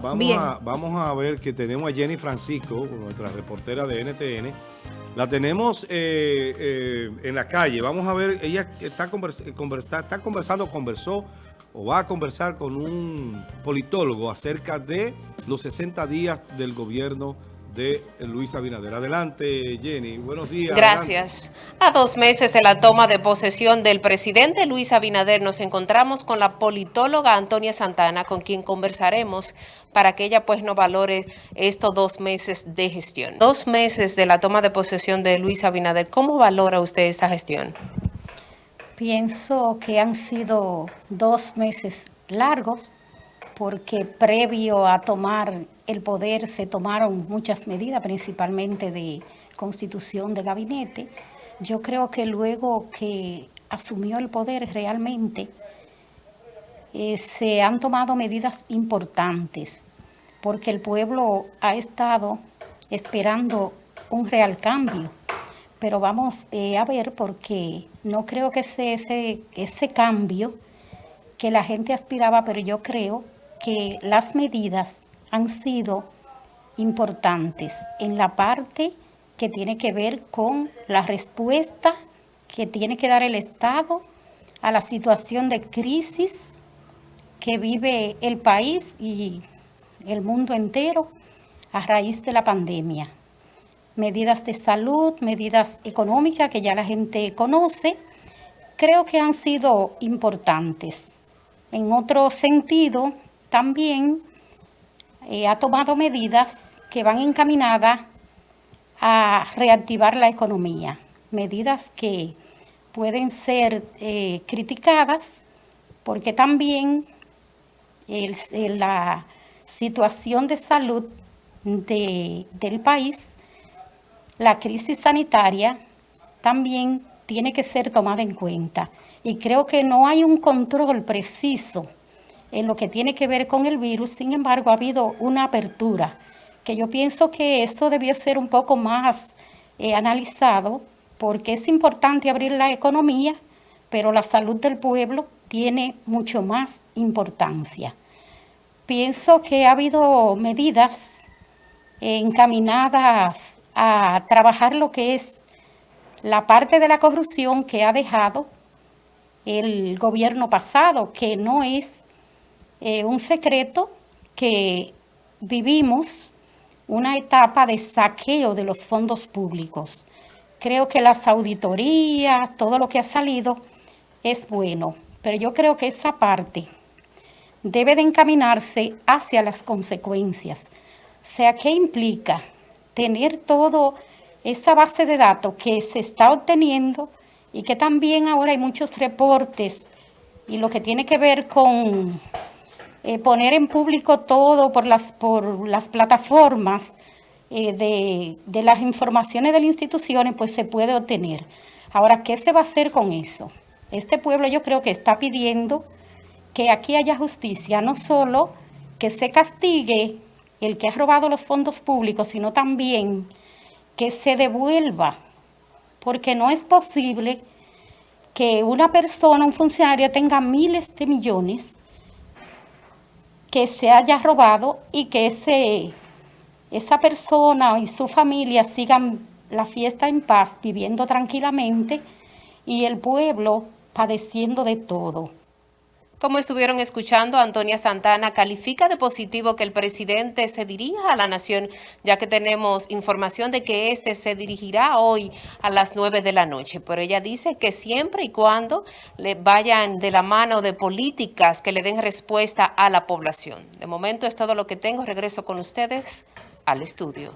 Vamos a, vamos a ver que tenemos a Jenny Francisco, nuestra reportera de NTN. La tenemos eh, eh, en la calle. Vamos a ver, ella está, está conversando, conversó o va a conversar con un politólogo acerca de los 60 días del gobierno de Luis Abinader. Adelante, Jenny. Buenos días. Gracias. A dos meses de la toma de posesión del presidente Luis Abinader, nos encontramos con la politóloga Antonia Santana, con quien conversaremos para que ella pues no valore estos dos meses de gestión. Dos meses de la toma de posesión de Luis Abinader, ¿cómo valora usted esta gestión? Pienso que han sido dos meses largos, porque previo a tomar el poder se tomaron muchas medidas, principalmente de constitución de gabinete. Yo creo que luego que asumió el poder realmente eh, se han tomado medidas importantes, porque el pueblo ha estado esperando un real cambio. Pero vamos eh, a ver porque no creo que sea ese, ese cambio que la gente aspiraba, pero yo creo que las medidas han sido importantes en la parte que tiene que ver con la respuesta que tiene que dar el Estado a la situación de crisis que vive el país y el mundo entero a raíz de la pandemia. Medidas de salud, medidas económicas que ya la gente conoce, creo que han sido importantes. En otro sentido, también eh, ha tomado medidas que van encaminadas a reactivar la economía, medidas que pueden ser eh, criticadas porque también la situación de salud del país, la crisis sanitaria, también tiene que ser tomada en cuenta. Y creo que no hay un control preciso en lo que tiene que ver con el virus, sin embargo ha habido una apertura, que yo pienso que esto debió ser un poco más eh, analizado, porque es importante abrir la economía, pero la salud del pueblo tiene mucho más importancia. Pienso que ha habido medidas encaminadas a trabajar lo que es la parte de la corrupción que ha dejado el gobierno pasado, que no es eh, un secreto que vivimos una etapa de saqueo de los fondos públicos. Creo que las auditorías, todo lo que ha salido es bueno, pero yo creo que esa parte debe de encaminarse hacia las consecuencias. O sea, ¿qué implica tener todo esa base de datos que se está obteniendo y que también ahora hay muchos reportes y lo que tiene que ver con eh, poner en público todo por las, por las plataformas eh, de, de las informaciones de las instituciones, pues se puede obtener. Ahora, ¿qué se va a hacer con eso? Este pueblo yo creo que está pidiendo que aquí haya justicia, no solo que se castigue el que ha robado los fondos públicos, sino también que se devuelva, porque no es posible que una persona, un funcionario tenga miles de millones que se haya robado y que ese, esa persona y su familia sigan la fiesta en paz, viviendo tranquilamente y el pueblo padeciendo de todo. Como estuvieron escuchando, Antonia Santana califica de positivo que el presidente se dirija a la nación, ya que tenemos información de que este se dirigirá hoy a las 9 de la noche. Pero ella dice que siempre y cuando le vayan de la mano de políticas que le den respuesta a la población. De momento es todo lo que tengo. Regreso con ustedes al estudio.